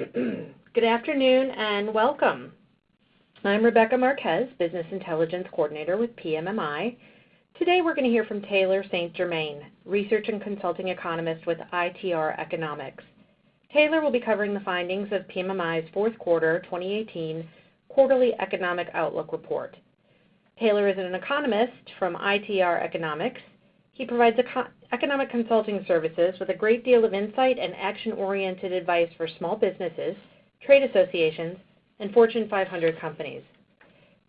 Good afternoon and welcome. I'm Rebecca Marquez, Business Intelligence Coordinator with PMMI. Today we're going to hear from Taylor St. Germain, Research and Consulting Economist with ITR Economics. Taylor will be covering the findings of PMMI's fourth quarter 2018 quarterly economic outlook report. Taylor is an economist from ITR Economics. He provides economic consulting services with a great deal of insight and action-oriented advice for small businesses, trade associations, and Fortune 500 companies.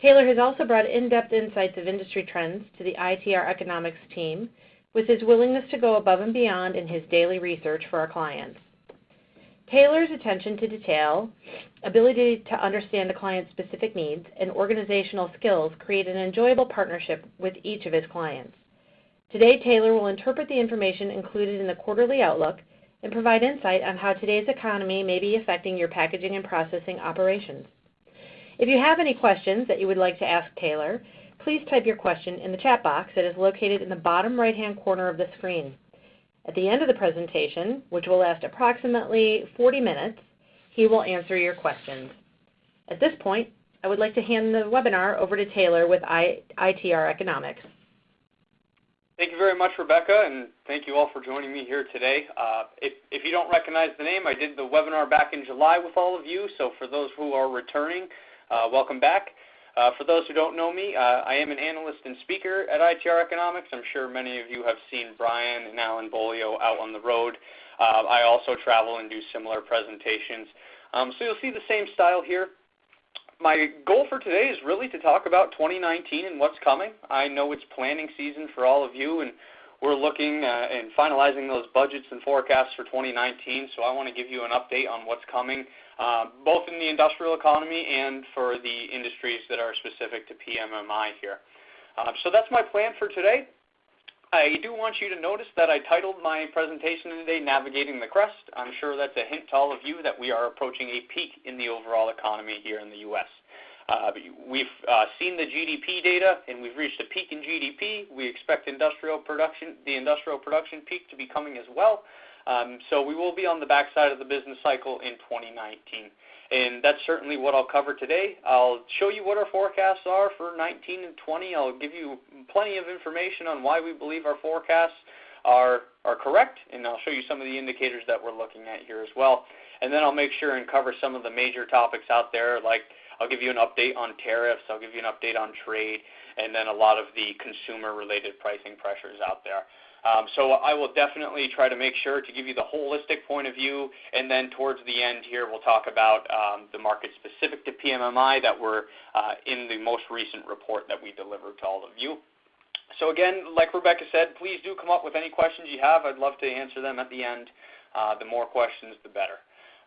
Taylor has also brought in-depth insights of industry trends to the ITR Economics team with his willingness to go above and beyond in his daily research for our clients. Taylor's attention to detail, ability to understand a client's specific needs, and organizational skills create an enjoyable partnership with each of his clients. Today, Taylor will interpret the information included in the quarterly outlook and provide insight on how today's economy may be affecting your packaging and processing operations. If you have any questions that you would like to ask Taylor, please type your question in the chat box that is located in the bottom right-hand corner of the screen. At the end of the presentation, which will last approximately 40 minutes, he will answer your questions. At this point, I would like to hand the webinar over to Taylor with ITR Economics. Thank you very much, Rebecca, and thank you all for joining me here today. Uh, if, if, you don't recognize the name, I did the webinar back in July with all of you, so for those who are returning, uh, welcome back. Uh, for those who don't know me, uh, I am an analyst and speaker at ITR Economics. I'm sure many of you have seen Brian and Alan Beaulieu out on the road. Uh, I also travel and do similar presentations. Um, so you'll see the same style here my goal for today is really to talk about 2019 and what's coming. I know it's planning season for all of you, and we're looking uh, and finalizing those budgets and forecasts for 2019. So I want to give you an update on what's coming, uh, both in the industrial economy and for the industries that are specific to PMMI here. Uh, so that's my plan for today. I do want you to notice that I titled my presentation today Navigating the Crest. I'm sure that's a hint to all of you that we are approaching a peak in the overall economy here in the U.S. Uh, we've uh, seen the GDP data and we've reached a peak in GDP. We expect industrial production, the industrial production peak to be coming as well. Um, so we will be on the backside of the business cycle in 2019 and that's certainly what I'll cover today. I'll show you what our forecasts are for 19 and 20. I'll give you plenty of information on why we believe our forecasts are are correct, and I'll show you some of the indicators that we're looking at here as well. And then I'll make sure and cover some of the major topics out there, like I'll give you an update on tariffs, I'll give you an update on trade, and then a lot of the consumer-related pricing pressures out there. Um, so I will definitely try to make sure to give you the holistic point of view, and then towards the end here, we'll talk about um, the market specific to PMMI that were uh, in the most recent report that we delivered to all of you. So again, like Rebecca said, please do come up with any questions you have. I'd love to answer them at the end. Uh, the more questions, the better.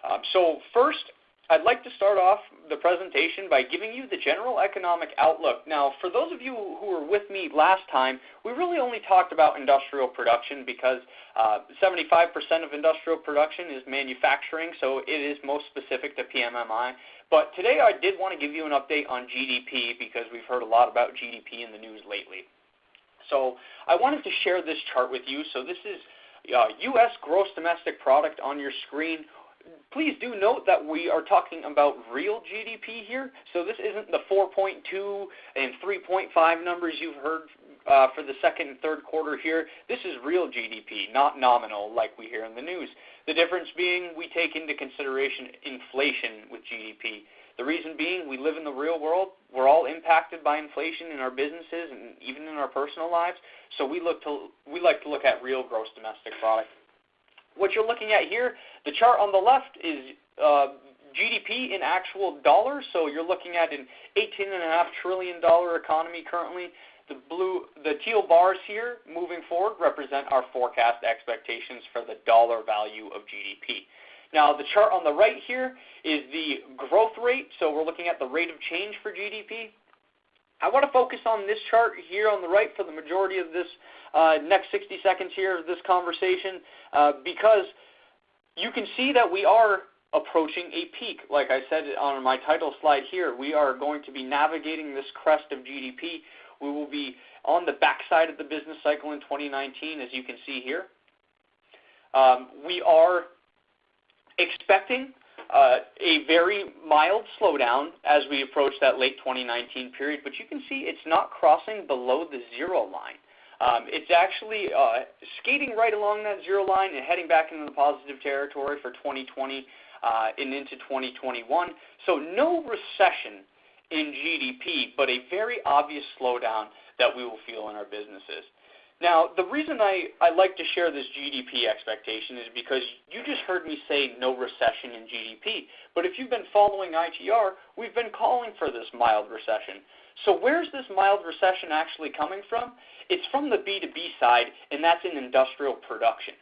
Um, so first, I'd like to start off the presentation by giving you the general economic outlook. Now, for those of you who were with me last time, we really only talked about industrial production because 75% uh, of industrial production is manufacturing, so it is most specific to PMMI. But today I did want to give you an update on GDP because we've heard a lot about GDP in the news lately. So I wanted to share this chart with you. So this is uh, U.S. gross domestic product on your screen please do note that we are talking about real GDP here. So this isn't the 4.2 and 3.5 numbers you've heard uh, for the second and third quarter here. This is real GDP, not nominal like we hear in the news. The difference being we take into consideration inflation with GDP. The reason being we live in the real world. We're all impacted by inflation in our businesses and even in our personal lives. So we look to we like to look at real gross domestic product. What you're looking at here, the chart on the left is uh, GDP in actual dollars. So you're looking at an $18.5 trillion economy currently. The blue, the teal bars here moving forward represent our forecast expectations for the dollar value of GDP. Now, the chart on the right here is the growth rate. So we're looking at the rate of change for GDP. I want to focus on this chart here on the right for the majority of this uh, next 60 seconds here of this conversation uh, because you can see that we are approaching a peak. Like I said on my title slide here, we are going to be navigating this crest of GDP. We will be on the backside of the business cycle in 2019, as you can see here. Um, we are expecting a very mild slowdown as we approach that late 2019 period, but you can see it's not crossing below the zero line. Um, it's actually uh, skating right along that zero line and heading back into the positive territory for 2020 uh, and into 2021. So no recession in GDP, but a very obvious slowdown that we will feel in our businesses. Now, the reason I, I like to share this GDP expectation is because you just heard me say no recession in GDP. But if you've been following ITR, we've been calling for this mild recession. So where's this mild recession actually coming from? It's from the B2B side, and that's in industrial production.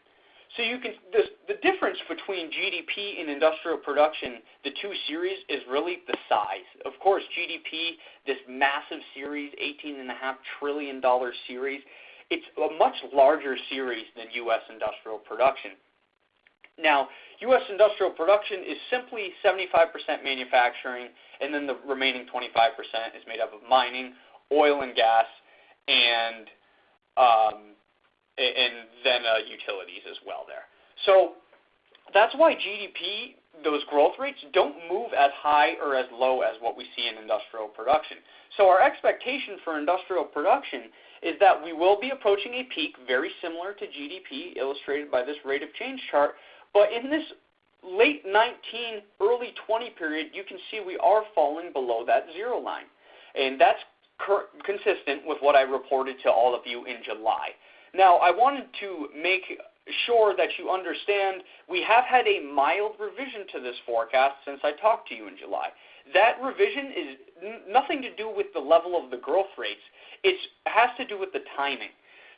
So you can the, the difference between GDP and industrial production, the two series is really the size. Of course, GDP, this massive series, $18.5 trillion series, it's a much larger series than U.S. industrial production. Now, U.S. industrial production is simply 75% manufacturing, and then the remaining 25% is made up of mining, oil and gas, and um, and then uh, utilities as well there. So that's why GDP, those growth rates, don't move as high or as low as what we see in industrial production. So our expectation for industrial production is that we will be approaching a peak very similar to GDP, illustrated by this rate of change chart. But in this late 19, early 20 period, you can see we are falling below that zero line. And that's consistent with what I reported to all of you in July. Now, I wanted to make sure that you understand we have had a mild revision to this forecast since I talked to you in July. That revision is n- nothing to do with the level of the growth rates. It has to do with the timing.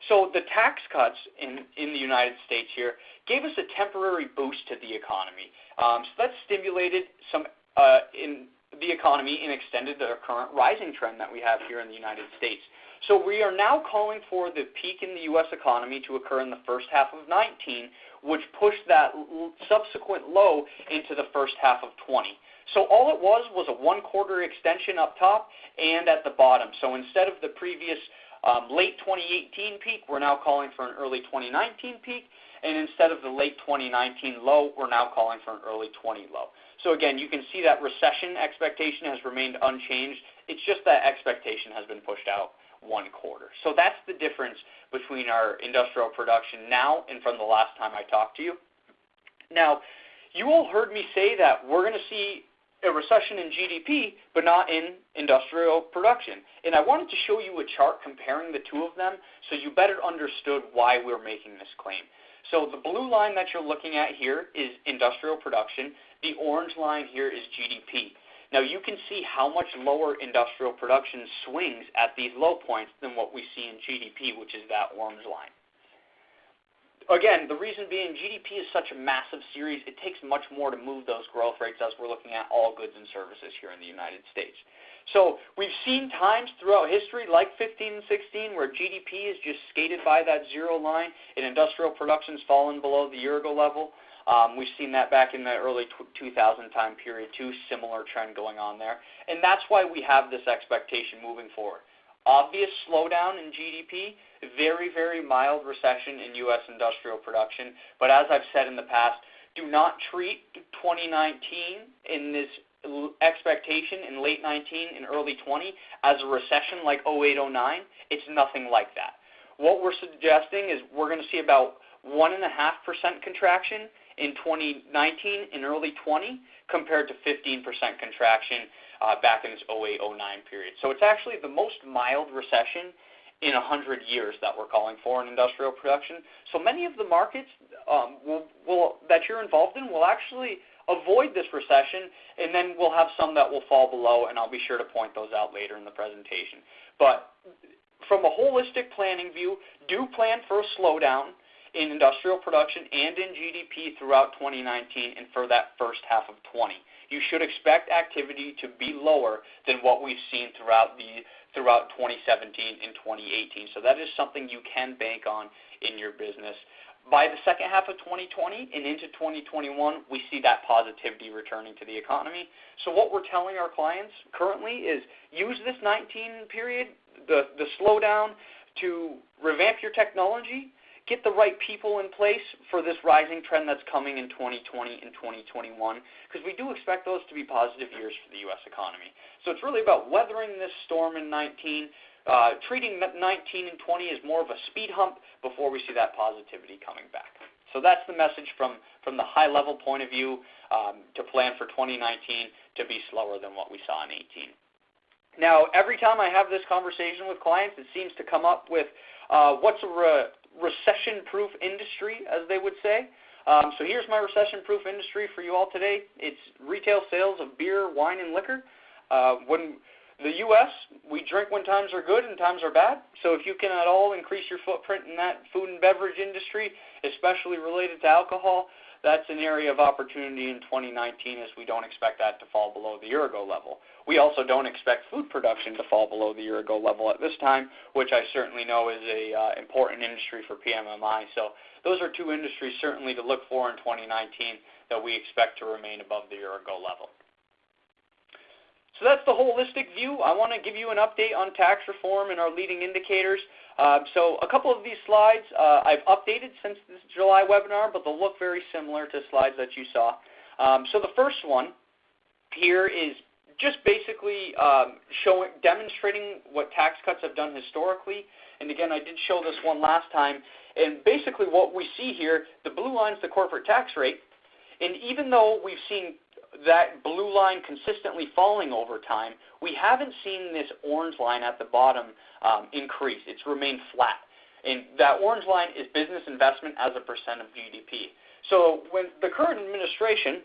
So the tax cuts in, in the United States here gave us a temporary boost to the economy. Um, so that stimulated some uh, in the economy and extended the current rising trend that we have here in the United States. So we are now calling for the peak in the U.S. economy to occur in the first half of 19, which pushed that subsequent low into the first half of 20. So all it was was a one quarter extension up top and at the bottom. So instead of the previous um, late 2018 peak, we're now calling for an early 2019 peak. And instead of the late 2019 low, we're now calling for an early 20 low. So again, you can see that recession expectation has remained unchanged. It's just that expectation has been pushed out one quarter. So that's the difference between our industrial production now and from the last time I talked to you. Now, you all heard me say that we're going to see a recession in GDP, but not in industrial production. And I wanted to show you a chart comparing the two of them so you better understood why we're making this claim. So the blue line that you're looking at here is industrial production. The orange line here is GDP. Now you can see how much lower industrial production swings at these low points than what we see in GDP, which is that orange line. Again, the reason being GDP is such a massive series, it takes much more to move those growth rates as we're looking at all goods and services here in the United States. So we've seen times throughout history, like 15 and 16, where GDP is just skated by that zero line and industrial production's fallen below the year ago level. Um, we've seen that back in the early 2000 time period too, similar trend going on there. And that's why we have this expectation moving forward. Obvious slowdown in GDP, very, very mild recession in U.S. industrial production. But as I've said in the past, do not treat 2019 in this expectation in late 19 and early 20 as a recession like 08, 09. It's nothing like that. What we're suggesting is we're going to see about 1.5% contraction in 2019 and early 20 compared to 15% contraction uh, back in this 08 09 period. So it's actually the most mild recession in 100 years that we're calling for in industrial production. So many of the markets um, will, will, that you're involved in will actually avoid this recession, and then we'll have some that will fall below, and I'll be sure to point those out later in the presentation. But from a holistic planning view, do plan for a slowdown in industrial production and in GDP throughout 2019 and for that first half of 20. You should expect activity to be lower than what we've seen throughout the throughout 2017 and 2018. So that is something you can bank on in your business. By the second half of 2020 and into 2021, we see that positivity returning to the economy. So what we're telling our clients currently is use this 19 period, the, the slowdown, to revamp your technology, get the right people in place for this rising trend that's coming in 2020 and 2021, because we do expect those to be positive years for the U.S. economy. So it's really about weathering this storm in 19, uh, treating 19 and 20 as more of a speed hump before we see that positivity coming back. So that's the message from, from the high level point of view um, to plan for 2019 to be slower than what we saw in 18. Now, every time I have this conversation with clients, it seems to come up with uh, what's a re- recession-proof industry, as they would say. Um, so here's my recession-proof industry for you all today. It's retail sales of beer, wine, and liquor. Uh, when the U.S., we drink when times are good and times are bad. So if you can at all increase your footprint in that food and beverage industry, especially related to alcohol, that's an area of opportunity in 2019 as we don't expect that to fall below the year ago level. We also don't expect food production to fall below the year ago level at this time, which I certainly know is a uh, important industry for PMMI. So those are two industries certainly to look for in 2019 that we expect to remain above the year ago level. So that's the holistic view. I want to give you an update on tax reform and our leading indicators. Uh, so a couple of these slides uh, I've updated since this July webinar, but they'll look very similar to slides that you saw. Um, so the first one here is just basically um, showing, demonstrating what tax cuts have done historically. And again, I did show this one last time. And basically what we see here, the blue line is the corporate tax rate. And even though we've seen that blue line consistently falling over time, we haven't seen this orange line at the bottom um, increase. It's remained flat. And that orange line is business investment as a percent of GDP. So when the current administration,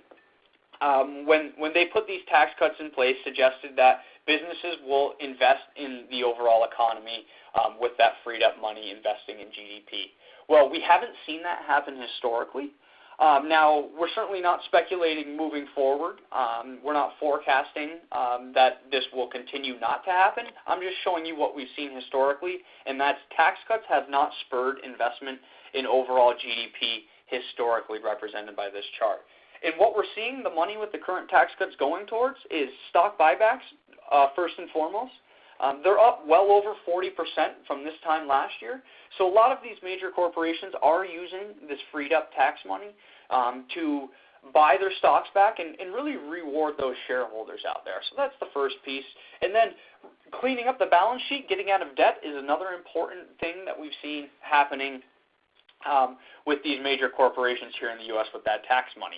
um, when, when they put these tax cuts in place, suggested that businesses will invest in the overall economy um, with that freed up money investing in GDP. Well, we haven't seen that happen historically. Um, now, we're certainly not speculating moving forward. Um, we're not forecasting um, that this will continue not to happen. I'm just showing you what we've seen historically, and that's tax cuts have not spurred investment in overall GDP historically represented by this chart. And what we're seeing the money with the current tax cuts going towards is stock buybacks, uh, first and foremost. Um, they're up well over 40% from this time last year. So a lot of these major corporations are using this freed up tax money um, to buy their stocks back and, and really reward those shareholders out there. So that's the first piece. And then cleaning up the balance sheet, getting out of debt is another important thing that we've seen happening um, with these major corporations here in the U.S. with that tax money.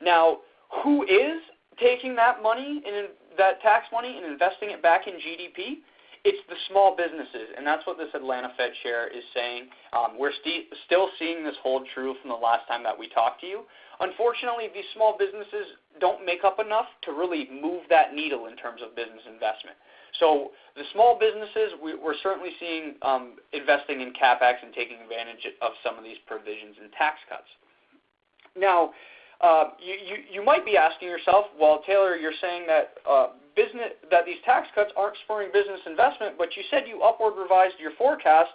Now, who is taking that money and that tax money and investing it back in GDP? It's the small businesses, and that's what this Atlanta Fed chair is saying. Um, we're st- still seeing this hold true from the last time that we talked to you. Unfortunately, these small businesses don't make up enough to really move that needle in terms of business investment. So the small businesses, we, are certainly seeing um, investing in capex and taking advantage of some of these provisions and tax cuts. Now, uh, you, you, you might be asking yourself, well, Taylor, you're saying that uh, business that these tax cuts aren't spurring business investment, but you said you upward revised your forecast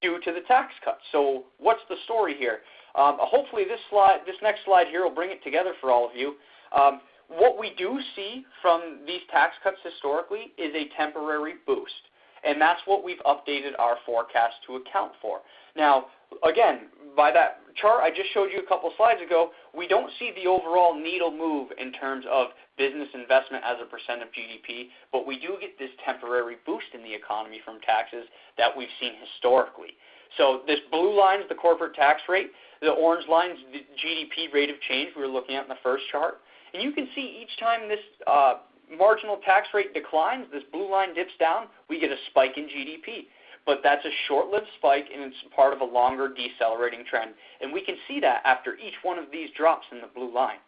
due to the tax cuts. So what's the story here? Um, hopefully, this slide, this next slide here, will bring it together for all of you. Um, what we do see from these tax cuts historically is a temporary boost, and that's what we've updated our forecast to account for. Now, again, by that chart I just showed you a couple slides ago, we don't see the overall needle move in terms of business investment as a percent of GDP, but we do get this temporary boost in the economy from taxes that we've seen historically. So this blue line is the corporate tax rate. The orange line is the GDP rate of change we were looking at in the first chart. And you can see each time this uh, marginal tax rate declines, this blue line dips down, we get a spike in GDP but that's a short-lived spike and it's part of a longer decelerating trend. And we can see that after each one of these drops in the blue line.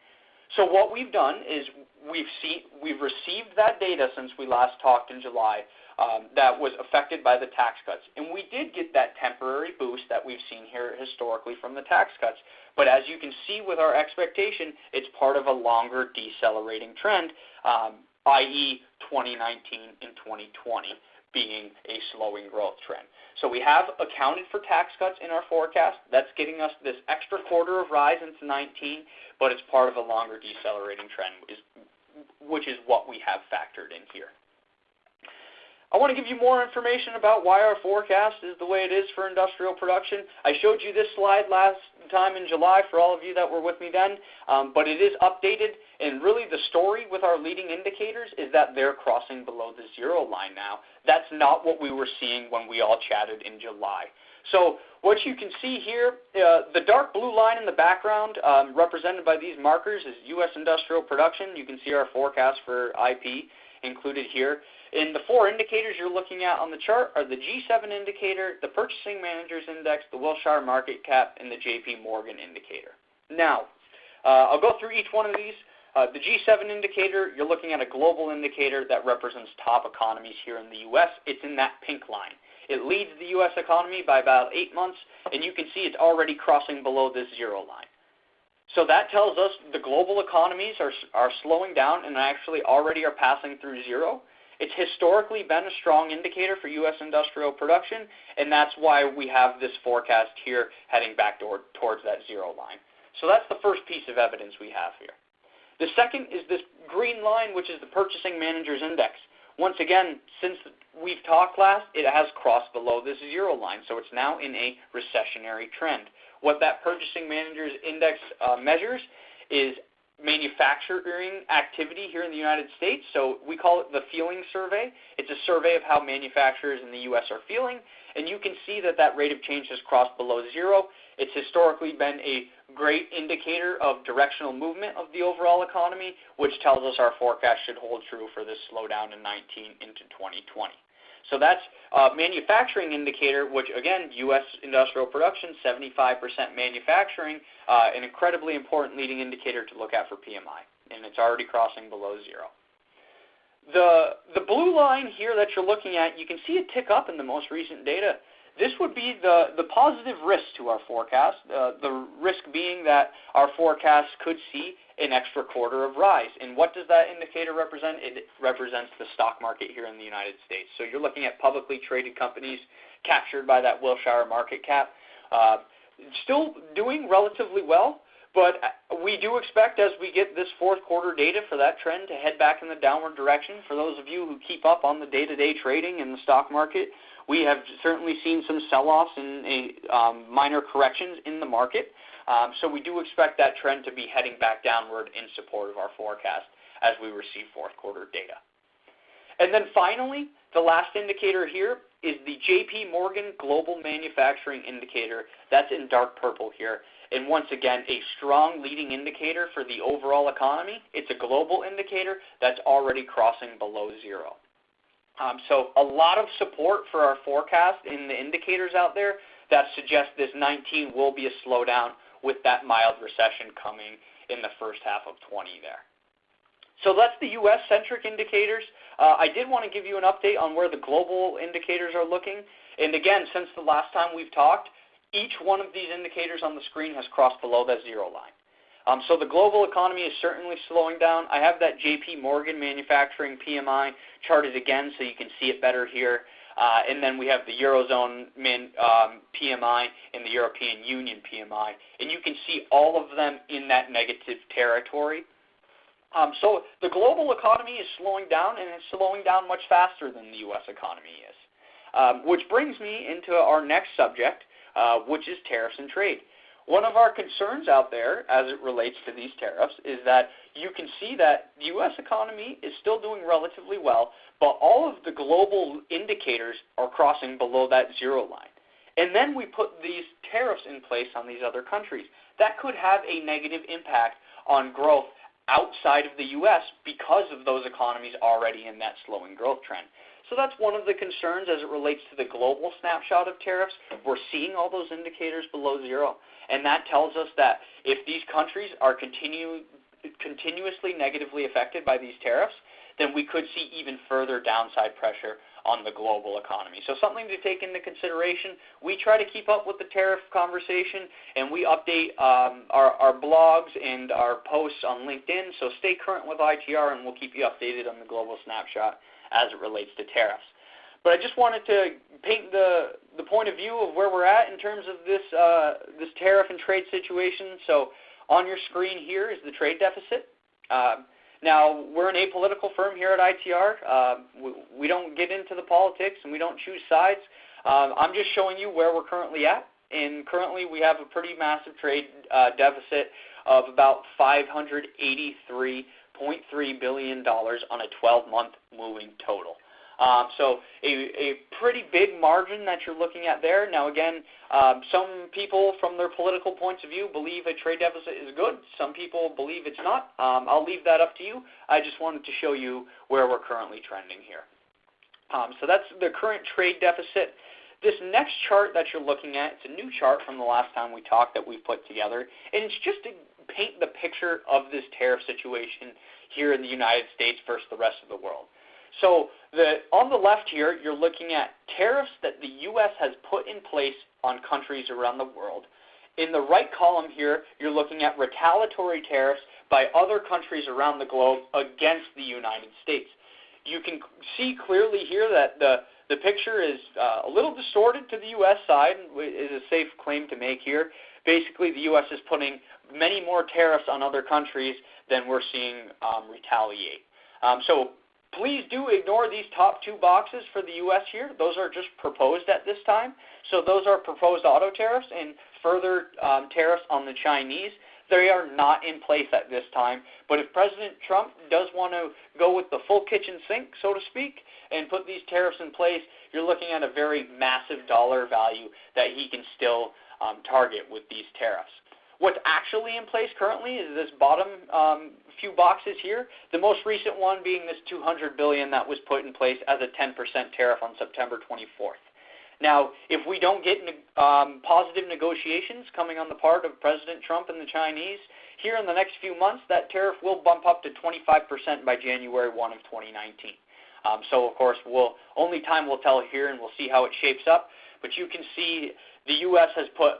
So what we've done is we've seen we've received that data since we last talked in July um, that was affected by the tax cuts, and we did get that temporary boost that we've seen here historically from the tax cuts. But as you can see with our expectation, it's part of a longer decelerating trend, um, i.e., 2019 and 2020 being a slowing growth trend. So we have accounted for tax cuts in our forecast. That's getting us this extra quarter of rise into 19, but it's part of a longer decelerating trend, which is what we have factored in here. I want to give you more information about why our forecast is the way it is for industrial production. I showed you this slide last time in July for all of you that were with me then, um, but it is updated. And really, the story with our leading indicators is that they're crossing below the zero line now. That's not what we were seeing when we all chatted in July. So what you can see here, uh, the dark blue line in the background um, represented by these markers is U.S. industrial production. You can see our forecast for IP included here. And the four indicators you're looking at on the chart are the G7 indicator, the Purchasing Managers Index, the Wilshire Market Cap, and the JP Morgan indicator. Now, uh, I'll go through each one of these. Uh, the G7 indicator, you're looking at a global indicator that represents top economies here in the U.S. It's in that pink line. It leads the U.S. economy by about eight months, and you can see it's already crossing below this zero line. So that tells us the global economies are, are slowing down and actually already are passing through zero. It's historically been a strong indicator for U.S. industrial production, and that's why we have this forecast here heading back toward, towards that zero line. So that's the first piece of evidence we have here. The second is this green line, which is the Purchasing Managers Index. Once again, since we've talked last, it has crossed below this zero line, so it's now in a recessionary trend. What that Purchasing Managers Index uh, measures is manufacturing activity here in the United States. So we call it the feeling survey. It's a survey of how manufacturers in the U.S. are feeling, and you can see that that rate of change has crossed below zero. It's historically been a great indicator of directional movement of the overall economy, which tells us our forecast should hold true for this slowdown in 19 into 2020. So that's a manufacturing indicator, which again, U.S. industrial production, 75% manufacturing, uh, an incredibly important leading indicator to look at for PMI, and it's already crossing below zero. The, the blue line here that you're looking at, you can see it tick up in the most recent data. This would be the, the positive risk to our forecast, uh, the risk being that our forecast could see an extra quarter of rise. And what does that indicator represent? It represents the stock market here in the United States. So you're looking at publicly traded companies captured by that Wilshire market cap. Uh, still doing relatively well, but we do expect as we get this fourth quarter data for that trend to head back in the downward direction. For those of you who keep up on the day-to-day trading in the stock market, we have certainly seen some sell-offs and um, minor corrections in the market. Um, so we do expect that trend to be heading back downward in support of our forecast as we receive fourth quarter data. And then finally, the last indicator here is the JP Morgan Global Manufacturing Indicator. That's in dark purple here. And once again, a strong leading indicator for the overall economy. It's a global indicator that's already crossing below zero. Um, so a lot of support for our forecast in the indicators out there that suggest this 19 will be a slowdown with that mild recession coming in the first half of 20 there. So that's the U.S. centric indicators. Uh, I did want to give you an update on where the global indicators are looking. And again, since the last time we've talked, each one of these indicators on the screen has crossed below that zero line. Um, so the global economy is certainly slowing down. I have that JP Morgan manufacturing PMI charted again so you can see it better here. Uh, and then we have the Eurozone min, um, PMI and the European Union PMI. And you can see all of them in that negative territory. Um, so the global economy is slowing down, and it's slowing down much faster than the U.S. economy is. Um, which brings me into our next subject, uh, which is tariffs and trade. One of our concerns out there as it relates to these tariffs is that you can see that the U.S. economy is still doing relatively well, but all of the global indicators are crossing below that zero line. And then we put these tariffs in place on these other countries. That could have a negative impact on growth outside of the U.S. because of those economies already in that slowing growth trend. So that's one of the concerns as it relates to the global snapshot of tariffs. We're seeing all those indicators below zero. And that tells us that if these countries are continue, continuously negatively affected by these tariffs, then we could see even further downside pressure on the global economy. So something to take into consideration. We try to keep up with the tariff conversation, and we update um, our, our blogs and our posts on LinkedIn. So stay current with ITR, and we'll keep you updated on the global snapshot as it relates to tariffs. But I just wanted to paint the, the point of view of where we're at in terms of this, uh, this tariff and trade situation. So on your screen here is the trade deficit. Uh, Now, we're an apolitical firm here at ITR. Uh, we, we, don't get into the politics and we don't choose sides. Uh, I'm just showing you where we're currently at. And currently, we have a pretty massive trade uh, deficit of about $583.3 billion on a 12 month moving total. Um, so a, a pretty big margin that you're looking at there. Now, again, um, some people from their political points of view believe a trade deficit is good. Some people believe it's not. Um, I'll leave that up to you. I just wanted to show you where we're currently trending here. Um, so that's the current trade deficit. This next chart that you're looking at, it's a new chart from the last time we talked that we put together, and it's just to paint the picture of this tariff situation here in the United States versus the rest of the world. So the, on the left here, you're looking at tariffs that the U.S. has put in place on countries around the world. In the right column here, you're looking at retaliatory tariffs by other countries around the globe against the United States. You can see clearly here that the, the picture is uh, a little distorted to the U.S. side, and is a safe claim to make here. Basically, the U.S. is putting many more tariffs on other countries than we're seeing um, retaliate. Um, so Please do ignore these top two boxes for the U.S. here. Those are just proposed at this time. So those are proposed auto tariffs and further um, tariffs on the Chinese. They are not in place at this time. But if President Trump does want to go with the full kitchen sink, so to speak, and put these tariffs in place, you're looking at a very massive dollar value that he can still um, target with these tariffs. What's actually in place currently is this bottom um, few boxes here. The most recent one being this 200 billion that was put in place as a 10% tariff on September 24th. Now, if we don't get um, positive negotiations coming on the part of President Trump and the Chinese here in the next few months, that tariff will bump up to 25% by January 1 of 2019. Um, so, of course, we'll only time will tell here, and we'll see how it shapes up. But you can see the U.S. has put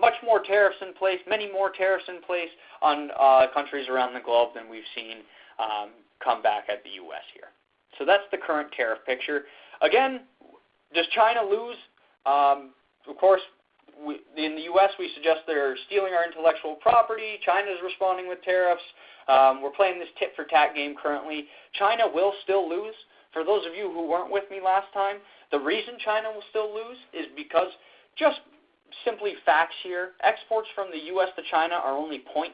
much more tariffs in place, many more tariffs in place on uh, countries around the globe than we've seen um, come back at the U.S. here. So that's the current tariff picture. Again, does China lose? Um, of course, we, in the U.S., we suggest they're stealing our intellectual property. China is responding with tariffs. Um, we're playing this tit for tat game currently. China will still lose. For those of you who weren't with me last time, the reason China will still lose is because just simply facts here. Exports from the U.S. to China are only 0.7%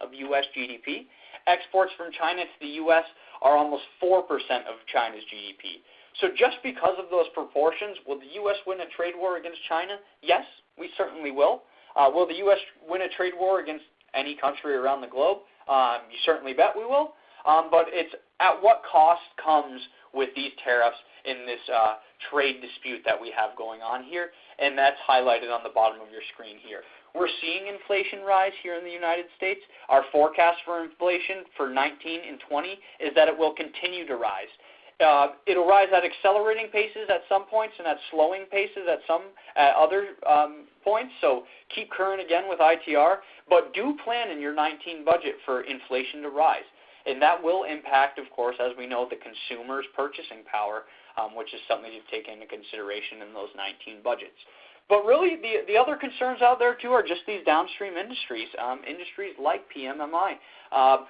of U.S. GDP. Exports from China to the U.S. are almost 4% of China's GDP. So just because of those proportions, will the U.S. win a trade war against China? Yes, we certainly will. Uh, will the U.S. win a trade war against any country around the globe? Um, you certainly bet we will. Um, but it's at what cost comes with these tariffs in this uh, trade dispute that we have going on here, and that's highlighted on the bottom of your screen here. We're seeing inflation rise here in the United States. Our forecast for inflation for 19 and 20 is that it will continue to rise. Uh, it'll rise at accelerating paces at some points and at slowing paces at some at other um, points. So keep current again with ITR, but do plan in your 19 budget for inflation to rise. And that will impact, of course, as we know, the consumer's purchasing power um, which is something to take into consideration in those 19 budgets. But really, the, the other concerns out there, too, are just these downstream industries, um, industries like PMMI. Uh,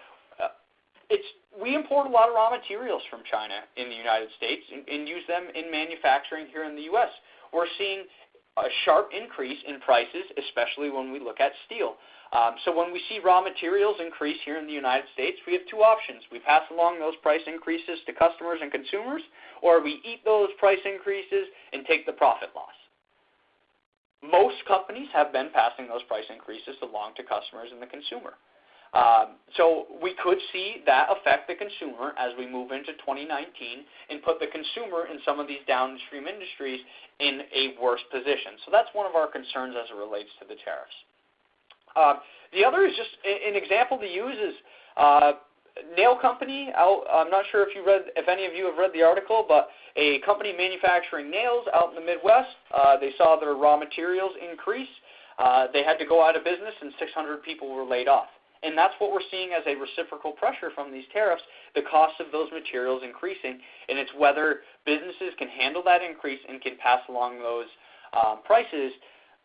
it's, we import a lot of raw materials from China in the United States and, and use them in manufacturing here in the U.S. We're seeing a sharp increase in prices, especially when we look at steel. Um, so when we see raw materials increase here in the United States, we have two options. We pass along those price increases to customers and consumers, or we eat those price increases and take the profit loss. Most companies have been passing those price increases along to customers and the consumer. Um, so we could see that affect the consumer as we move into 2019 and put the consumer in some of these downstream industries in a worse position. So that's one of our concerns as it relates to the tariffs. Uh, the other is just an example to use is uh, nail company. Out, I'm not sure if you read, if any of you have read the article, but a company manufacturing nails out in the Midwest. Uh, they saw their raw materials increase. Uh, they had to go out of business, and 600 people were laid off. And that's what we're seeing as a reciprocal pressure from these tariffs, the cost of those materials increasing, and it's whether businesses can handle that increase and can pass along those um, prices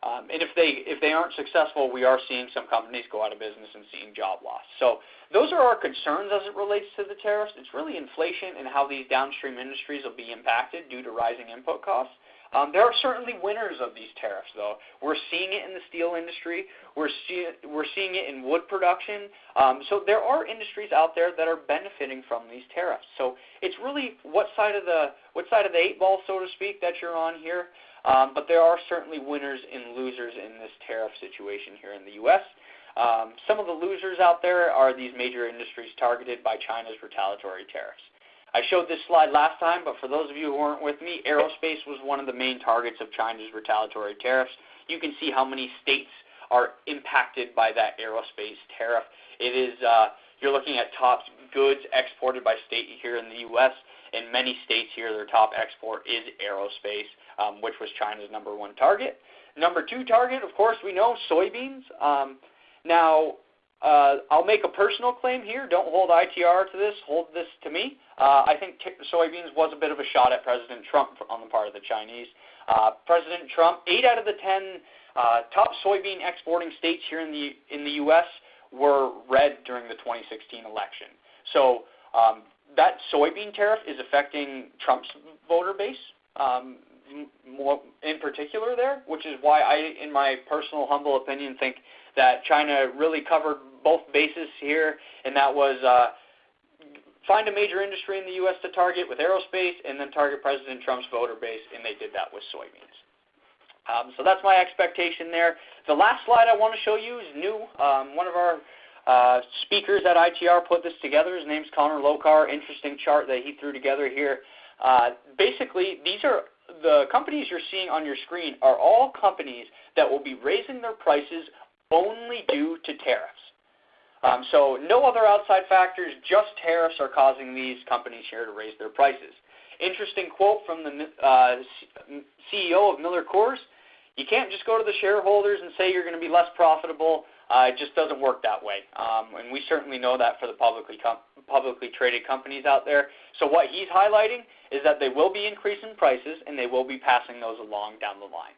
Um, and if they if they aren't successful, we are seeing some companies go out of business and seeing job loss. So those are our concerns as it relates to the tariffs. It's really inflation and how these downstream industries will be impacted due to rising input costs. Um, there are certainly winners of these tariffs, though. We're seeing it in the steel industry. We're, see, we're seeing it in wood production. Um, so there are industries out there that are benefiting from these tariffs. So it's really what side of the what side of the eight ball, so to speak, that you're on here. Um, but there are certainly winners and losers in this tariff situation here in the U.S. Um, some of the losers out there are these major industries targeted by China's retaliatory tariffs. I showed this slide last time, but for those of you who weren't with me, aerospace was one of the main targets of China's retaliatory tariffs. You can see how many states are impacted by that aerospace tariff. It is uh, you're looking at top goods exported by state here in the U.S. In many states here, their top export is aerospace, um, which was China's number one target. Number two target, of course, we know soybeans. Um, now, uh, I'll make a personal claim here. Don't hold ITR to this. Hold this to me. Uh, I think t- soybeans was a bit of a shot at President Trump on the part of the Chinese. Uh, President Trump, eight out of the ten uh, top soybean exporting states here in the in the U.S. were red during the 2016 election. So um, that soybean tariff is affecting Trump's voter base. Um, more in particular there, which is why I, in my personal humble opinion, think that China really covered both bases here, and that was uh, find a major industry in the U.S. to target with aerospace, and then target President Trump's voter base, and they did that with soybeans. Um, so that's my expectation there. The last slide I want to show you is new. Um, one of our uh, speakers at ITR put this together. His name's Connor Lokar. Interesting chart that he threw together here. Uh, basically, these are the companies you're seeing on your screen are all companies that will be raising their prices only due to tariffs. Um, so no other outside factors, just tariffs are causing these companies here to raise their prices. Interesting quote from the uh, CEO of Miller Coors. You can't just go to the shareholders and say you're going to be less profitable. Uh, it just doesn't work that way. Um, and we certainly know that for the publicly, com- publicly traded companies out there. So what he's highlighting is that they will be increasing prices and they will be passing those along down the line.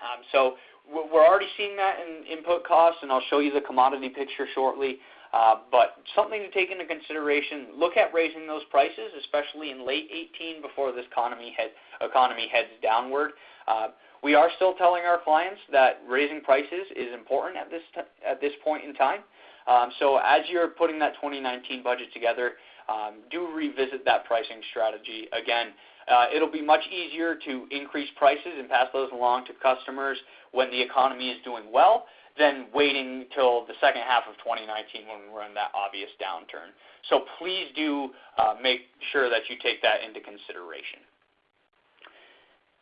Um, so we're already seeing that in input costs, and I'll show you the commodity picture shortly. Uh, but something to take into consideration, look at raising those prices, especially in late 18 before this economy, head, economy heads downward. Uh, we are still telling our clients that raising prices is important at this, t- at this point in time. Um, so as you're putting that 2019 budget together, um, do revisit that pricing strategy. Again, uh, it'll be much easier to increase prices and pass those along to customers when the economy is doing well than waiting till the second half of 2019 when we're in that obvious downturn. So please do uh, make sure that you take that into consideration.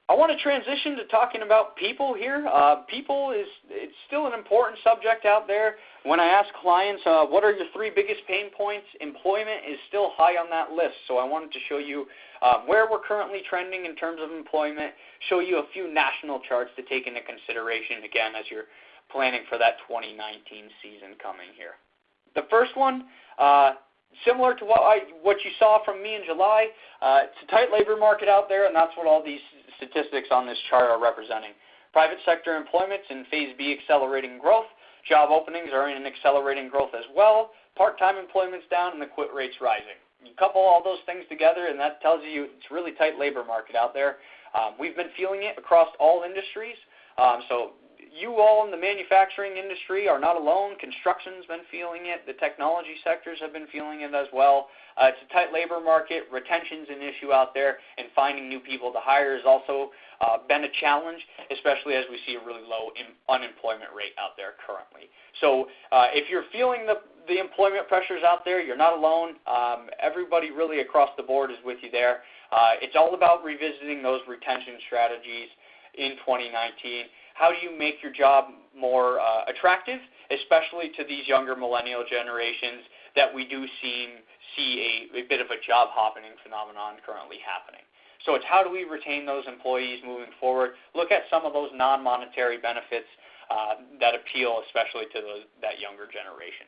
I want to transition to talking about people here. Uh, people is it's still an important subject out there. When I ask clients, uh, what are your three biggest pain points? Employment is still high on that list. So I wanted to show you um, where we're currently trending in terms of employment. Show you a few national charts to take into consideration again as you're planning for that 2019 season coming here. The first one, uh, similar to what I what you saw from me in July. Uh, it's a tight labor market out there, and that's what all these statistics on this chart are representing. Private sector employment's in phase B accelerating growth. Job openings are in accelerating growth as well. Part-time employment's down and the quit rate's rising. You couple all those things together, and that tells you it's a really tight labor market out there. Um, we've been feeling it across all industries. Um, so you all in the manufacturing industry are not alone. Construction's been feeling it. The technology sectors have been feeling it as well. Uh, it's a tight labor market. Retention's an issue out there, and finding new people to hire has also uh, been a challenge, especially as we see a really low in unemployment rate out there currently. So uh, if you're feeling the, the employment pressures out there, you're not alone. Um, everybody really across the board is with you there. Uh, it's all about revisiting those retention strategies in 2019 how do you make your job more uh, attractive, especially to these younger millennial generations that we do see, see a, a bit of a job hopping phenomenon currently happening. So it's how do we retain those employees moving forward? Look at some of those non-monetary benefits uh, that appeal especially to that younger generation.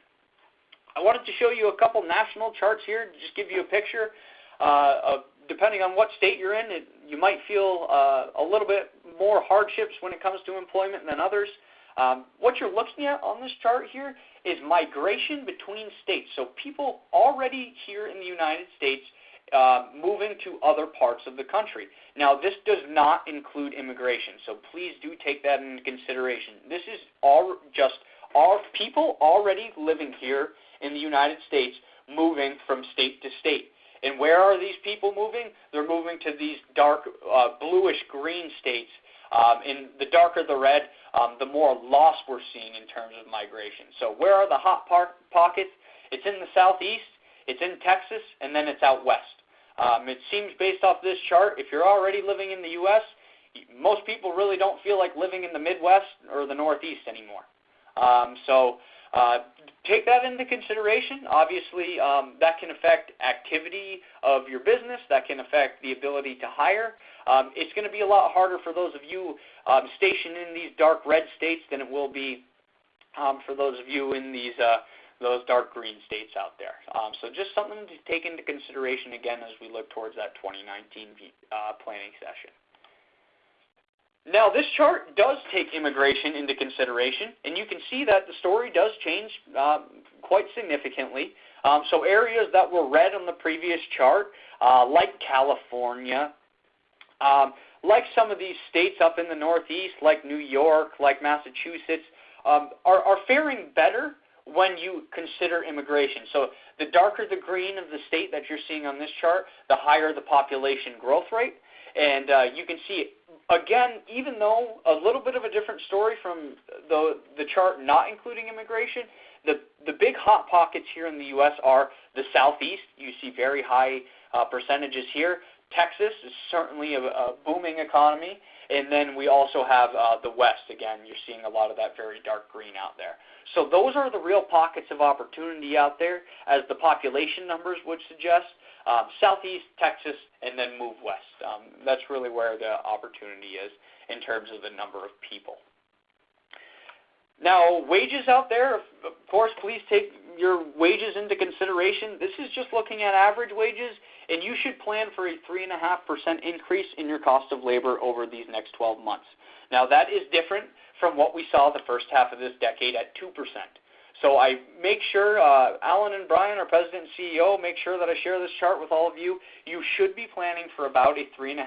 I wanted to show you a couple national charts here to just give you a picture uh, of depending on what state you're in, it, you might feel uh, a little bit more hardships when it comes to employment than others. Um, what you're looking at on this chart here is migration between states. So people already here in the United States uh, moving to other parts of the country. Now, this does not include immigration, so please do take that into consideration. This is all just our people already living here in the United States moving from state to state. And where are these people moving? They're moving to these dark uh, bluish green states. Um, and the darker the red, um, the more loss we're seeing in terms of migration. So where are the hot par- pockets? It's in the southeast, it's in Texas, and then it's out west. Um, it seems based off this chart, if you're already living in the U.S., most people really don't feel like living in the Midwest or the Northeast anymore. Um, so take that into consideration. Obviously, um, that can affect activity of your business. That can affect the ability to hire. Um, it's going to be a lot harder for those of you um, stationed in these dark red states than it will be um, for those of you in these uh, those dark green states out there. Um, so just something to take into consideration again as we look towards that 2019 uh, planning session. Now, this chart does take immigration into consideration, and you can see that the story does change uh, quite significantly. Um, so areas that were red on the previous chart, uh, like California, um, like some of these states up in the Northeast, like New York, like Massachusetts, um, are, are faring better when you consider immigration. So the darker the green of the state that you're seeing on this chart, the higher the population growth rate. And uh, you can see, again, even though a little bit of a different story from the, the chart not including immigration, the, the big hot pockets here in the U.S. are the southeast. You see very high uh, percentages here. Texas is certainly a, a booming economy. And then we also have uh, the West. Again, you're seeing a lot of that very dark green out there. So those are the real pockets of opportunity out there, as the population numbers would suggest. Um, southeast, Texas, and then move west. Um, that's really where the opportunity is in terms of the number of people. Now, wages out there, of course, please take your wages into consideration. This is just looking at average wages, and you should plan for a 3.5% increase in your cost of labor over these next 12 months. Now, that is different from what we saw the first half of this decade at 2%. So I make sure, uh, Alan and Brian, our president and CEO, make sure that I share this chart with all of you. You should be planning for about a 3.5%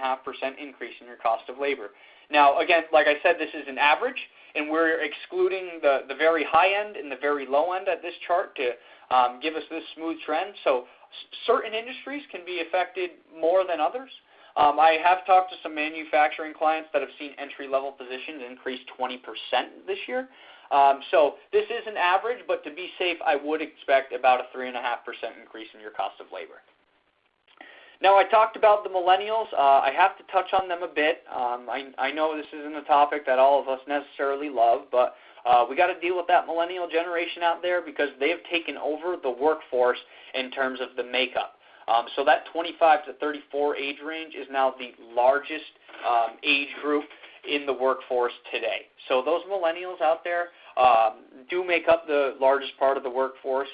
increase in your cost of labor. Now, again, like I said, this is an average and we're excluding the, the very high end and the very low end at this chart to um, give us this smooth trend. So certain industries can be affected more than others. Um, I have talked to some manufacturing clients that have seen entry-level positions increase 20% this year. Um, so this is an average, but to be safe, I would expect about a 3.5% increase in your cost of labor. Now, I talked about the millennials. Uh, I have to touch on them a bit. Um, I, I know this isn't a topic that all of us necessarily love, but uh, we got to deal with that millennial generation out there because they have taken over the workforce in terms of the makeup. Um, so that 25 to 34 age range is now the largest um, age group in the workforce today. So those millennials out there do make up the largest part of the workforce.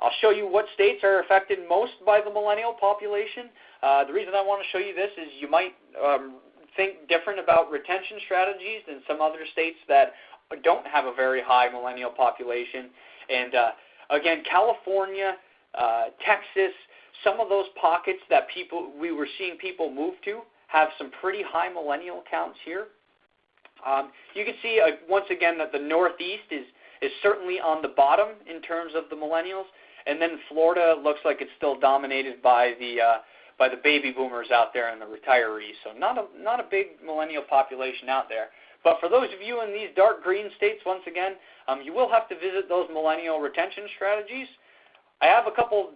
I'll show you what states are affected most by the millennial population. Uh, the reason I want to show you this is you might um, think different about retention strategies than some other states that don't have a very high millennial population. And uh, again, California, uh, Texas, some of those pockets that people we were seeing people move to have some pretty high millennial counts here. Um, you can see uh, once again that the Northeast is is certainly on the bottom in terms of the millennials. And then Florida looks like it's still dominated by the uh, by the baby boomers out there and the retirees. So not a not a big millennial population out there. But for those of you in these dark green states, once again, um, you will have to visit those millennial retention strategies. I have a couple,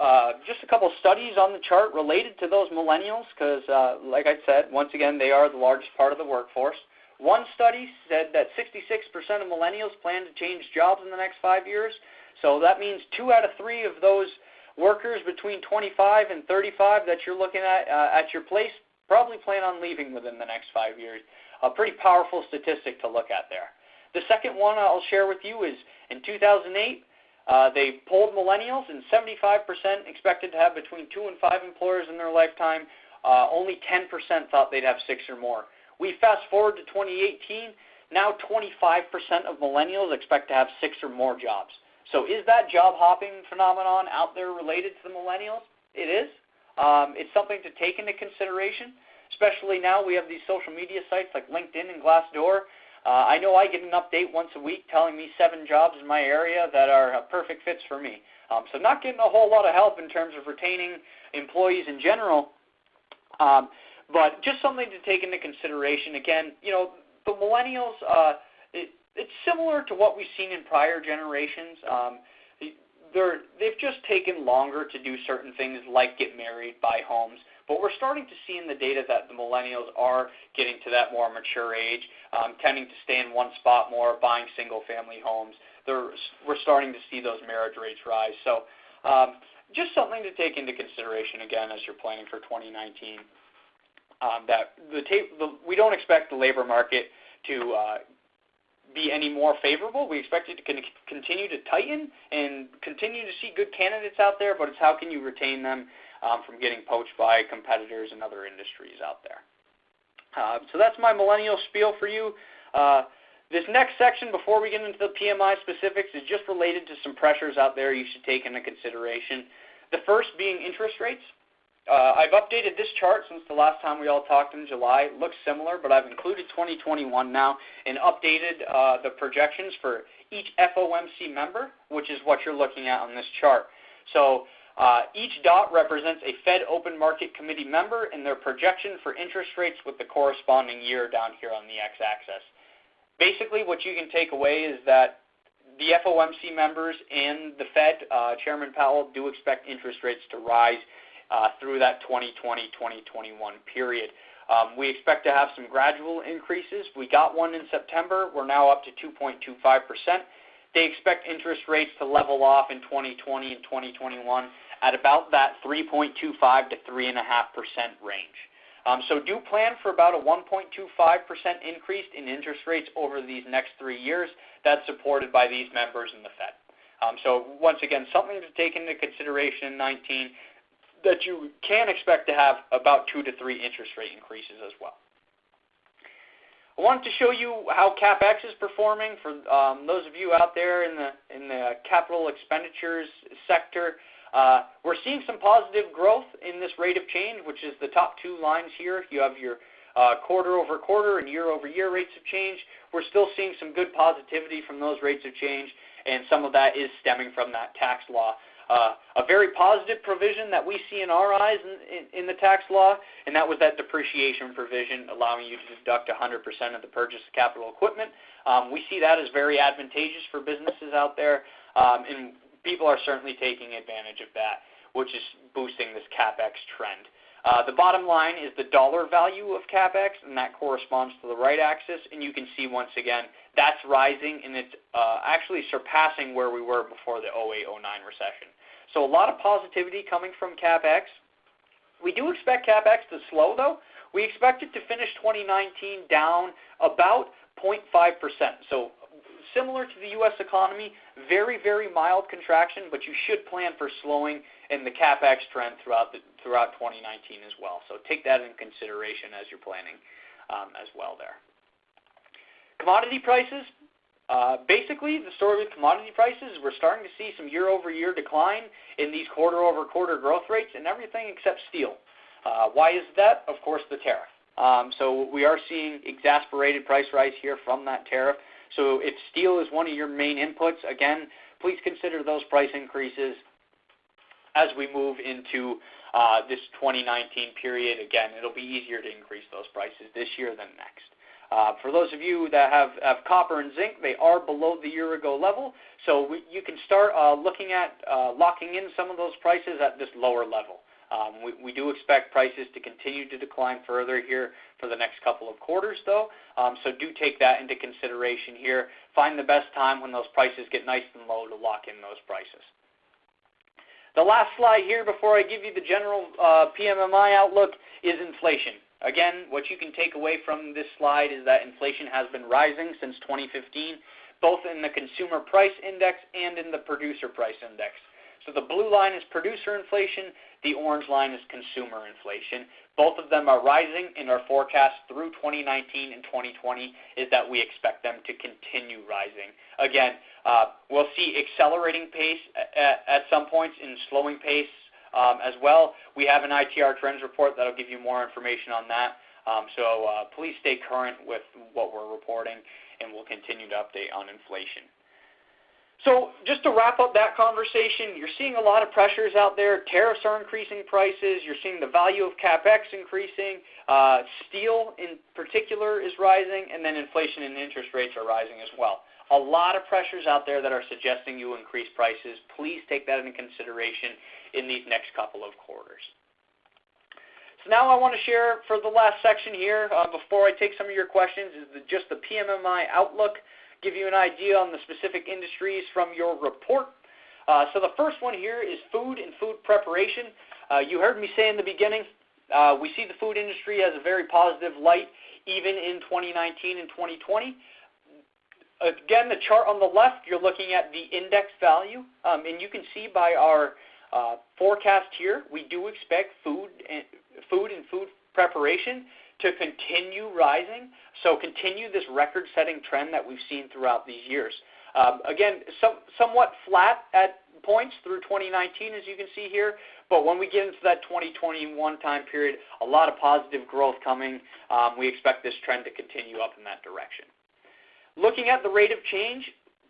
uh, just a couple studies on the chart related to those millennials because, uh, like I said, once again, they are the largest part of the workforce. One study said that 66% of millennials plan to change jobs in the next five years. So that means two out of three of those workers between 25 and 35 that you're looking at uh, at your place probably plan on leaving within the next five years. A pretty powerful statistic to look at there. The second one I'll share with you is in 2008, Uh, they polled millennials, and 75% expected to have between two and five employers in their lifetime. Uh, only 10% thought they'd have six or more. We fast forward to 2018. Now 25% of millennials expect to have six or more jobs. So is that job hopping phenomenon out there related to the millennials? It is. Um, it's something to take into consideration, especially now we have these social media sites like LinkedIn and Glassdoor. Uh, I know I get an update once a week telling me seven jobs in my area that are uh, perfect fits for me. Um, so not getting a whole lot of help in terms of retaining employees in general, um, but just something to take into consideration. Again, you know, the millennials, uh, it, it's similar to what we've seen in prior generations. Um, they're, they've just taken longer to do certain things like get married, buy homes. But we're starting to see in the data that the millennials are getting to that more mature age, um, tending to stay in one spot more, buying single-family homes. They're, we're starting to see those marriage rates rise. So um, just something to take into consideration again as you're planning for 2019. Um, that we don't expect the labor market to uh, be any more favorable. We expect it to con- continue to tighten and continue to see good candidates out there, but it's how can you retain them um, from getting poached by competitors and other industries out there. Uh, so that's my millennial spiel for you. Uh, this next section, before we get into the PMI specifics, is just related to some pressures out there you should take into consideration. The first being interest rates. Uh, I've updated this chart since the last time we all talked in July. It looks similar, but I've included 2021 now and updated uh, the projections for each FOMC member, which is what you're looking at on this chart. So uh, each dot represents a Fed Open Market Committee member and their projection for interest rates with the corresponding year down here on the x-axis. Basically, what you can take away is that the FOMC members and the Fed, uh, Chairman Powell, do expect interest rates to rise through that 2020-2021 period. Um, we expect to have some gradual increases. We got one in September. We're now up to 2.25%. They expect interest rates to level off in 2020 and 2021 at about that 3.25 to 3.5% range. Um, so do plan for about a 1.25% increase in interest rates over these next three years. That's supported by these members in the Fed. Um, so once again, something to take into consideration in 19 that you can expect to have about two to three interest rate increases as well. I wanted to show you how CapEx is performing for um, those of you out there in the in the capital expenditures sector. Uh, we're seeing some positive growth in this rate of change, which is the top two lines here. You have your uh, quarter over quarter and year over year rates of change. We're still seeing some good positivity from those rates of change, and some of that is stemming from that tax law a very positive provision that we see in our eyes in, in, in, the tax law, and that was that depreciation provision allowing you to deduct 100% of the purchase of capital equipment. Um, we see that as very advantageous for businesses out there, um, and people are certainly taking advantage of that, which is boosting this CapEx trend. Uh, the bottom line is the dollar value of CapEx, and that corresponds to the right axis. And you can see once again that's rising, and it's uh, actually surpassing where we were before the 08-09 recession. So a lot of positivity coming from CapEx. We do expect CapEx to slow, though. We expect it to finish 2019 down about 0.5%. So similar to the U.S. economy, very, very mild contraction, but you should plan for slowing in the CapEx trend throughout, the, throughout 2019 as well. So take that in consideration as you're planning um, as well there. Commodity prices, uh, basically, the story with commodity prices is we're starting to see some year-over-year decline in these quarter-over-quarter growth rates in everything except steel. Uh, why is that? Of course, the tariff. Um, so we are seeing exasperated price rise here from that tariff. So if steel is one of your main inputs, again, please consider those price increases as we move into this 2019 period. Again, it'll be easier to increase those prices this year than next. Uh, for those of you that have, have, copper and zinc, they are below the year ago level, so we, you can start uh, looking at uh, locking in some of those prices at this lower level. Um, we, we, do expect prices to continue to decline further here for the next couple of quarters, though, um, so do take that into consideration here. Find the best time when those prices get nice and low to lock in those prices. The last slide here before I give you the general uh, PMMI outlook is inflation. Again, what you can take away from this slide is that inflation has been rising since 2015, both in the consumer price index and in the producer price index. So the blue line is producer inflation, the orange line is consumer inflation. Both of them are rising, and our forecast through 2019 and 2020 is that we expect them to continue rising. Again, uh, we'll see accelerating pace at, at some points and slowing pace um, as well. We have an ITR trends report that'll give you more information on that. Um, so uh, please stay current with what we're reporting, and we'll continue to update on inflation. So just to wrap up that conversation, you're seeing a lot of pressures out there. Tariffs are increasing prices. You're seeing the value of capex increasing. Uh, steel, in particular, is rising, and then inflation and interest rates are rising as well. A lot of pressures out there that are suggesting you increase prices. Please take that into consideration in these next couple of quarters. So now I want to share for the last section here, uh, before I take some of your questions, is the, just the PMMI outlook give you an idea on the specific industries from your report. Uh, so the first one here is food and food preparation. Uh, you heard me say in the beginning, uh, we see the food industry as a very positive light even in 2019 and 2020. Again, the chart on the left, you're looking at the index value, um, and you can see by our uh, forecast here, we do expect food and, food and food preparation to continue rising, so continue this record-setting trend that we've seen throughout these years. Um, again, some, somewhat flat at points through 2019, as you can see here, but when we get into that 2021 time period, a lot of positive growth coming. Um, we expect this trend to continue up in that direction. Looking at the rate of change,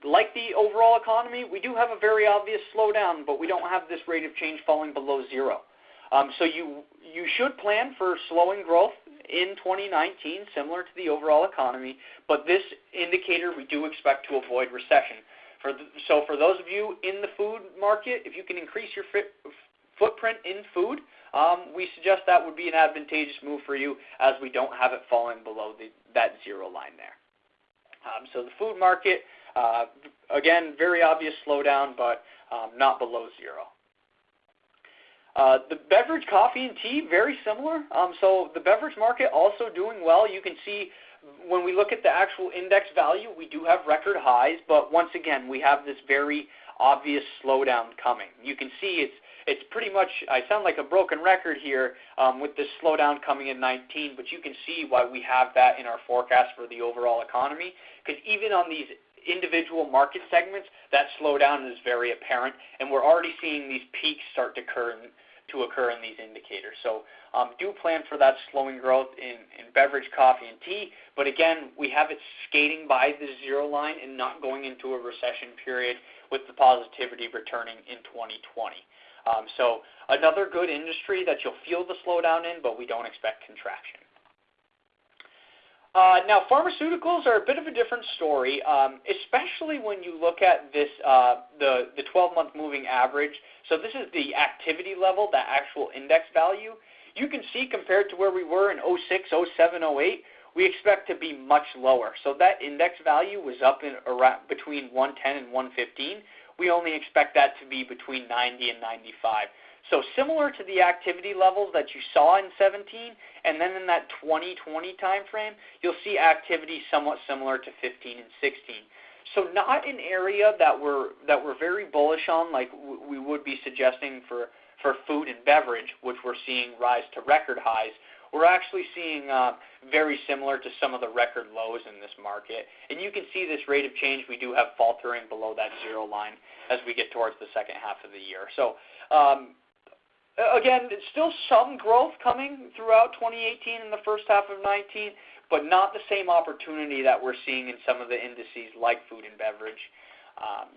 like the overall economy, we do have a very obvious slowdown, but we don't have this rate of change falling below zero. Um, so you you should plan for slowing growth in 2019, similar to the overall economy, but this indicator we do expect to avoid recession. For the, so for those of you in the food market, if you can increase your fit, footprint in food, um, we suggest that would be an advantageous move for you as we don't have it falling below the, that zero line there. Um, so the food market, uh, again, very obvious slowdown, but um, not below zero. Uh, the beverage, coffee, and tea, very similar. Um, so the beverage market also doing well. You can see when we look at the actual index value, we do have record highs, but once again, we have this very obvious slowdown coming. You can see it's it's pretty much, I sound like a broken record here um, with this slowdown coming in 19, but you can see why we have that in our forecast for the overall economy, because even on these individual market segments, that slowdown is very apparent, and we're already seeing these peaks start to occur in, to occur in these indicators. So um, do plan for that slowing growth in, in beverage, coffee, and tea. But again, we have it skating by the zero line and not going into a recession period with the positivity returning in 2020. Um, so another good industry that you'll feel the slowdown in, but we don't expect contraction. Uh, now, pharmaceuticals are a bit of a different story, um, especially when you look at this uh, the the 12-month moving average. So this is the activity level, the actual index value. You can see compared to where we were in 06, 07, 08, we expect to be much lower. So that index value was up in around between 110 and 115. We only expect that to be between 90 and 95. So similar to the activity levels that you saw in 17, and then in that 2020 timeframe, you'll see activity somewhat similar to 15 and 16. So not an area that we're that we're very bullish on, like we would be suggesting for for food and beverage, which we're seeing rise to record highs. We're actually seeing uh, very similar to some of the record lows in this market, and you can see this rate of change. We do have faltering below that zero line as we get towards the second half of the year. So um, again, it's still some growth coming throughout 2018 and the first half of 19, but not the same opportunity that we're seeing in some of the indices like food and beverage. Um,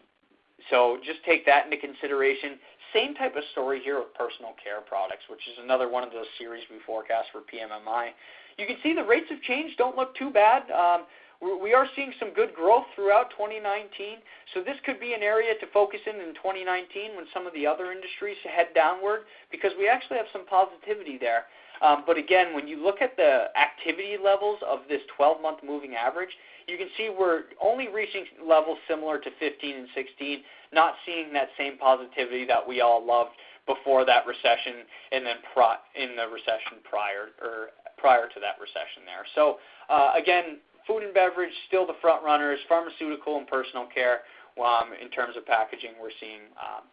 so just take that into consideration. Same type of story here with personal care products, which is another one of those series we forecast for PMMI. You can see the rates of change don't look too bad. Um, we are seeing some good growth throughout 2019, so this could be an area to focus in in 2019 when some of the other industries head downward because we actually have some positivity there. Um, but again, when you look at the activity levels of this 12-month moving average, you can see we're only reaching levels similar to 15 and 16, not seeing that same positivity that we all loved before that recession and then pro- in the recession prior or prior to that recession there. So uh, again, food and beverage still the front runners, pharmaceutical and personal care um, in terms of packaging we're seeing um,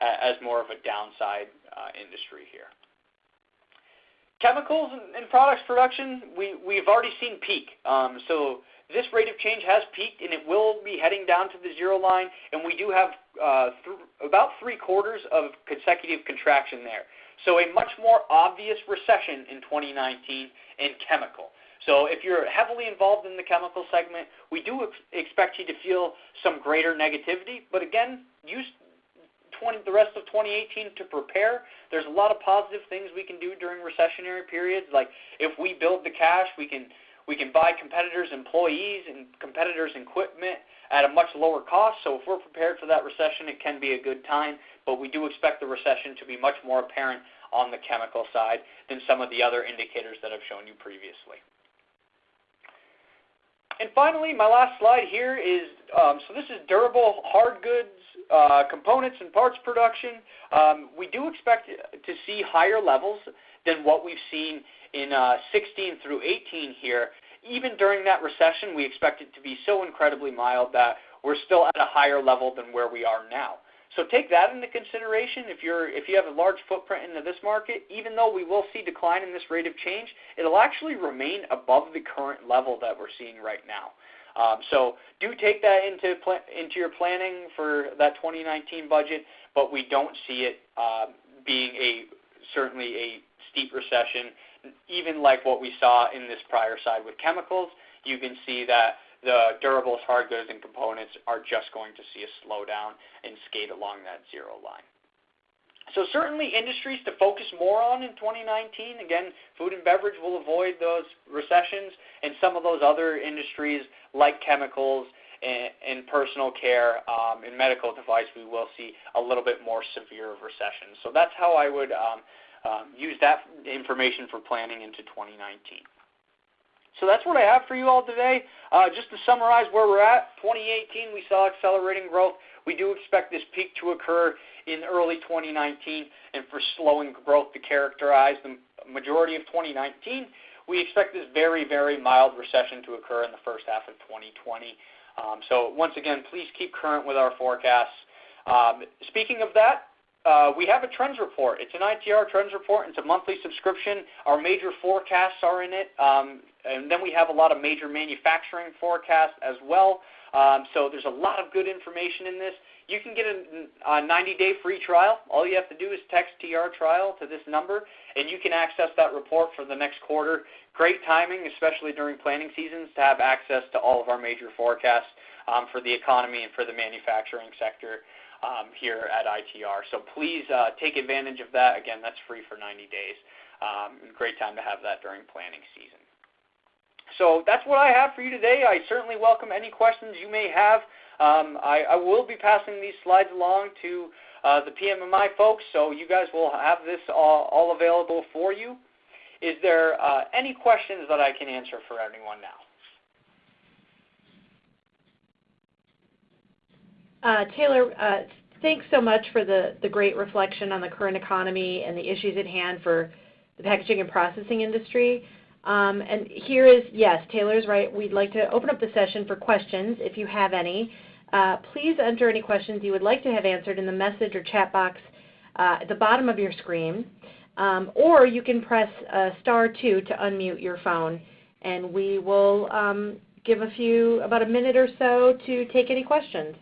as more of a downside uh, industry here. Chemicals and products production, we, we've already seen peak. Um, so this rate of change has peaked and it will be heading down to the zero line, and we do have uh, th about three quarters of consecutive contraction there. So a much more obvious recession in 2019 in chemical. So if you're heavily involved in the chemical segment, we do ex expect you to feel some greater negativity. But again, use 20, the rest of 2018 to prepare. There's a lot of positive things we can do during recessionary periods. Like if we build the cash, we can we can buy competitors' employees and competitors' equipment at a much lower cost. So if we're prepared for that recession, it can be a good time. But we do expect the recession to be much more apparent on the chemical side than some of the other indicators that I've shown you previously. And finally, my last slide here is, um, so this is durable hard goods, uh, components and parts production. Um, we do expect to see higher levels than what we've seen in uh, 16 through 18 here. Even during that recession, we expect it to be so incredibly mild that we're still at a higher level than where we are now. So take that into consideration. If you're if you have a large footprint into this market, even though we will see decline in this rate of change, it'll actually remain above the current level that we're seeing right now. Um, so do take that into into your planning for that 2019 budget, but we don't see it uh, being a certainly a steep recession, even like what we saw in this prior side with chemicals. You can see that the durables, hard goods, and components are just going to see a slowdown and skate along that zero line. So certainly industries to focus more on in 2019. Again, food and beverage will avoid those recessions, and some of those other industries like chemicals and, and personal care um, and medical device, we will see a little bit more severe of recessions. So that's how I would um, um, use that information for planning into 2019. So that's what I have for you all today. Uh, just to summarize where we're at, 2018 we saw accelerating growth. We do expect this peak to occur in early 2019 and for slowing growth to characterize the majority of 2019. We expect this very, very mild recession to occur in the first half of 2020. Um, so once again, please keep current with our forecasts. Um, speaking of that, uh, we have a trends report. It's an ITR trends report. It's a monthly subscription. Our major forecasts are in it. Um, and then we have a lot of major manufacturing forecasts as well. Um, so there's a lot of good information in this. You can get a 90-day free trial. All you have to do is text TR trial to this number, and you can access that report for the next quarter. Great timing, especially during planning seasons, to have access to all of our major forecasts um, for the economy and for the manufacturing sector um, here at ITR. So please uh, take advantage of that. Again, that's free for 90 days. Um, great time to have that during planning season. So that's what I have for you today. I certainly welcome any questions you may have. Um, I, I, will be passing these slides along to uh, the PMMI folks, so you guys will have this all, all available for you. Is there uh, any questions that I can answer for anyone now? Taylor, uh, thanks so much for the, the great reflection on the current economy and the issues at hand for the packaging and processing industry. Um, and here is, yes, Taylor's right. We'd like to open up the session for questions if you have any. Uh, please enter any questions you would like to have answered in the message or chat box uh, at the bottom of your screen. Um, or you can press uh, star 2 to unmute your phone. And we will um, give a few, about a minute or so to take any questions.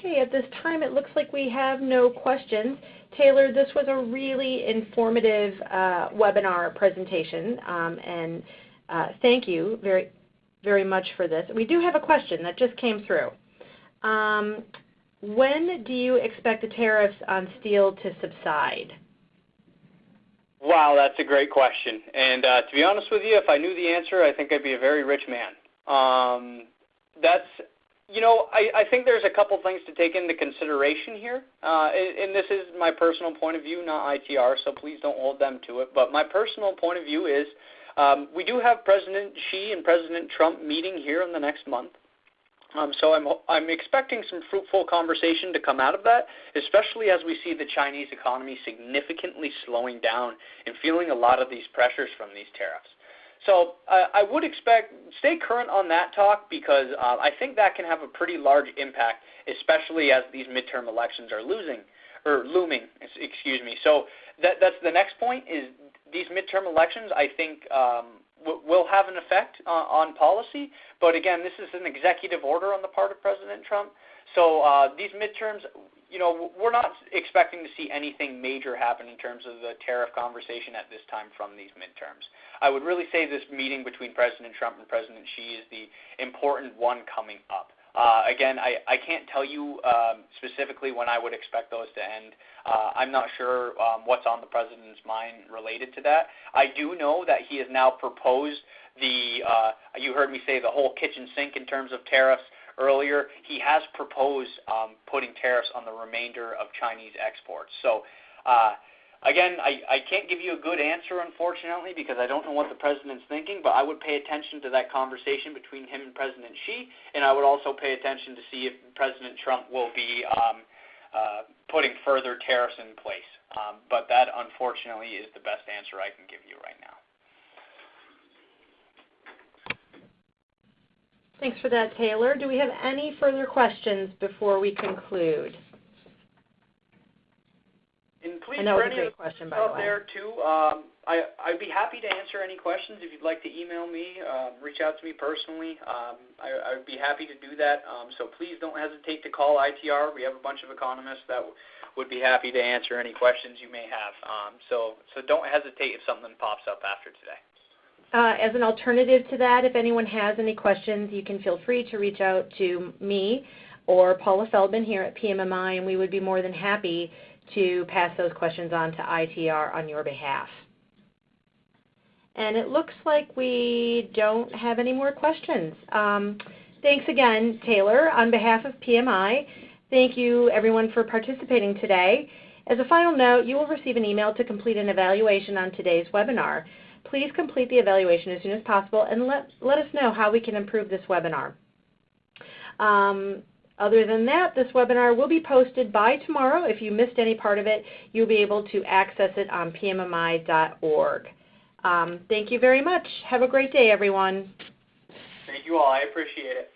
Okay, at this time it looks like we have no questions. Taylor, this was a really informative uh, webinar presentation, um, and uh, thank you very, very much for this. We do have a question that just came through. Um, when do you expect the tariffs on steel to subside? Wow, that's a great question. And uh, to be honest with you, if I knew the answer, I think I'd be a very rich man. Um, that's, you know, I, I think there's a couple things to take into consideration here. Uh, and, this is my personal point of view, not ITR, so please don't hold them to it. But my personal point of view is um, we do have President Xi and President Trump meeting here in the next month. Um, so I'm, I'm expecting some fruitful conversation to come out of that, especially as we see the Chinese economy significantly slowing down and feeling a lot of these pressures from these tariffs. So uh, I would expect stay current on that talk because uh, I think that can have a pretty large impact, especially as these midterm elections are losing or looming. Excuse me. So that, that's the next point is these midterm elections. I think um, will have an effect on policy. But again, this is an executive order on the part of President Trump. So uh, these midterms, you know, we're not expecting to see anything major happen in terms of the tariff conversation at this time from these midterms. I would really say this meeting between President Trump and President Xi is the important one coming up. Uh, again, I, I can't tell you um, specifically when I would expect those to end. Uh, I'm not sure um, what's on the president's mind related to that. I do know that he has now proposed the, you heard me say the whole kitchen sink in terms of tariffs earlier. He has proposed um, putting tariffs on the remainder of Chinese exports. So uh, Again, I, I can't give you a good answer, unfortunately, because I don't know what the president's thinking, but I would pay attention to that conversation between him and President Xi, and I would also pay attention to see if President Trump will be um, uh, putting further tariffs in place. Um, but that, unfortunately, is the best answer I can give you right now. Thanks for that, Taylor. Do we have any further questions before we conclude? And please, for any great question, out there too, um, I, I'd be happy to answer any questions. If you'd like to email me, um, reach out to me personally. Um, I, I'd be happy to do that. Um, so please don't hesitate to call ITR. We have a bunch of economists that w- would be happy to answer any questions you may have. Um, so, so don't hesitate if something pops up after today. Uh, as an alternative to that, if anyone has any questions, you can feel free to reach out to me or Paula Feldman here at PMMI, and we would be more than happy to pass those questions on to ITR on your behalf. And it looks like we don't have any more questions. Um, thanks again, Taylor. On behalf of PMMI, thank you everyone for participating today. As a final note, you will receive an email to complete an evaluation on today's webinar. Please complete the evaluation as soon as possible and let, let us know how we can improve this webinar. Um, other than that, this webinar will be posted by tomorrow. If you missed any part of it, you'll be able to access it on pmmi.org. Um, thank you very much. Have a great day, everyone. Thank you all. I appreciate it.